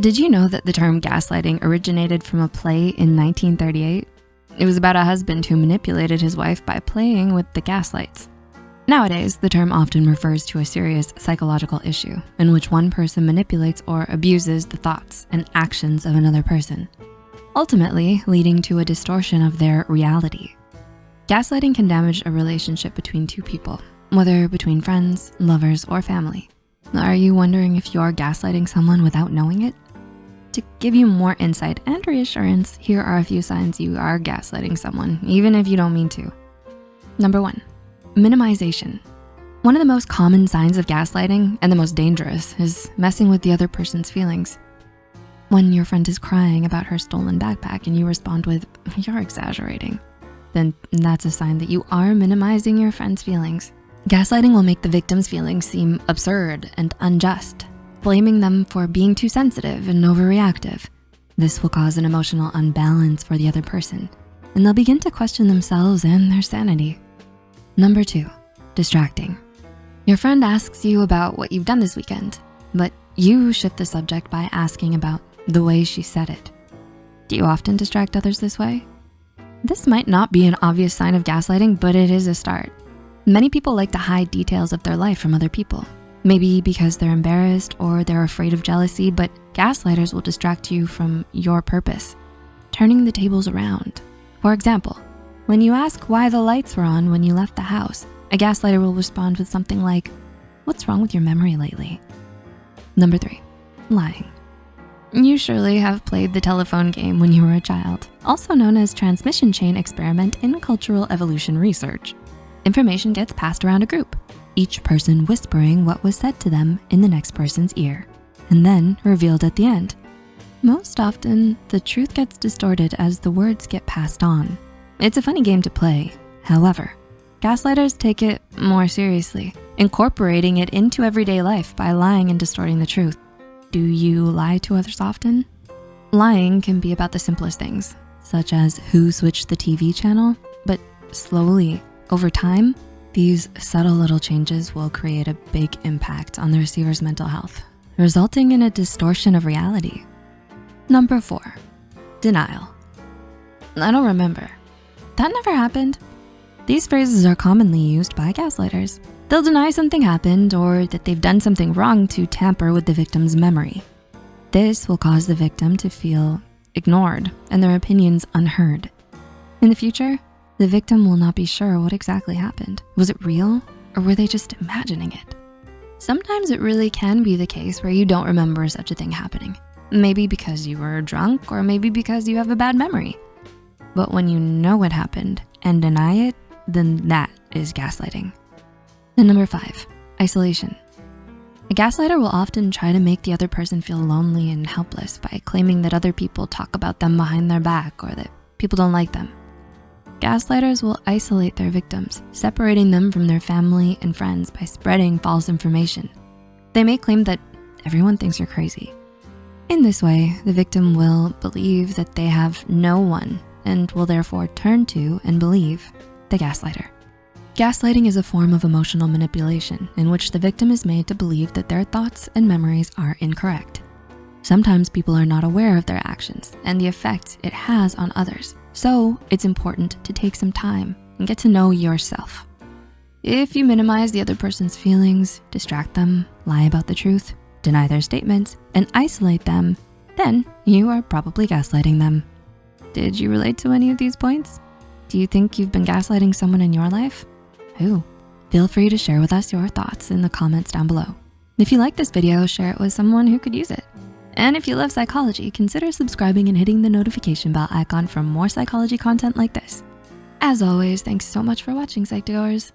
Did you know that the term gaslighting originated from a play in 1938? It was about a husband who manipulated his wife by playing with the gaslights. Nowadays, the term often refers to a serious psychological issue in which one person manipulates or abuses the thoughts and actions of another person, ultimately leading to a distortion of their reality. Gaslighting can damage a relationship between two people, whether between friends, lovers, or family. Are you wondering if you're gaslighting someone without knowing it? To give you more insight and reassurance, here are a few signs you are gaslighting someone, even if you don't mean to. Number one, minimization. One of the most common signs of gaslighting and the most dangerous is messing with the other person's feelings. When your friend is crying about her stolen backpack and you respond with, you're exaggerating, then that's a sign that you are minimizing your friend's feelings. Gaslighting will make the victim's feelings seem absurd and unjust, blaming them for being too sensitive and overreactive. This will cause an emotional unbalance for the other person, and they'll begin to question themselves and their sanity. Number two, distracting. Your friend asks you about what you've done this weekend, but you shift the subject by asking about the way she said it. Do you often distract others this way? This might not be an obvious sign of gaslighting, but it is a start. Many people like to hide details of their life from other people, maybe because they're embarrassed or they're afraid of jealousy, but gaslighters will distract you from your purpose, turning the tables around. For example, when you ask why the lights were on when you left the house, a gaslighter will respond with something like, what's wrong with your memory lately? Number three, lying. You surely have played the telephone game when you were a child, also known as transmission chain experiment in cultural evolution research. Information gets passed around a group, each person whispering what was said to them in the next person's ear, and then revealed at the end. Most often, the truth gets distorted as the words get passed on. It's a funny game to play. However, gaslighters take it more seriously, incorporating it into everyday life by lying and distorting the truth. Do you lie to others often? Lying can be about the simplest things, such as who switched the TV channel, but slowly over time, these subtle little changes will create a big impact on the receiver's mental health, resulting in a distortion of reality. Number four, denial. I don't remember. That never happened. These phrases are commonly used by gaslighters. They'll deny something happened or that they've done something wrong to tamper with the victim's memory. This will cause the victim to feel ignored and their opinions unheard. In the future, the victim will not be sure what exactly happened. Was it real or were they just imagining it? Sometimes it really can be the case where you don't remember such a thing happening. Maybe because you were drunk or maybe because you have a bad memory. But when you know what happened and deny it, then that is gaslighting. And number five, isolation. A gaslighter will often try to make the other person feel lonely and helpless by claiming that other people talk about them behind their back or that people don't like them. Gaslighters will isolate their victims, separating them from their family and friends by spreading false information. They may claim that everyone thinks you're crazy. In this way, the victim will believe that they have no one and will therefore turn to and believe the gaslighter. Gaslighting is a form of emotional manipulation in which the victim is made to believe that their thoughts and memories are incorrect. Sometimes people are not aware of their actions and the effect it has on others. So it's important to take some time and get to know yourself. If you minimize the other person's feelings, distract them, lie about the truth, deny their statements, and isolate them, then you are probably gaslighting them. Did you relate to any of these points? Do you think you've been gaslighting someone in your life? Who? Feel free to share with us your thoughts in the comments down below. If you like this video, share it with someone who could use it. And if you love psychology, consider subscribing and hitting the notification bell icon for more psychology content like this. As always, thanks so much for watching, Psych2Goers.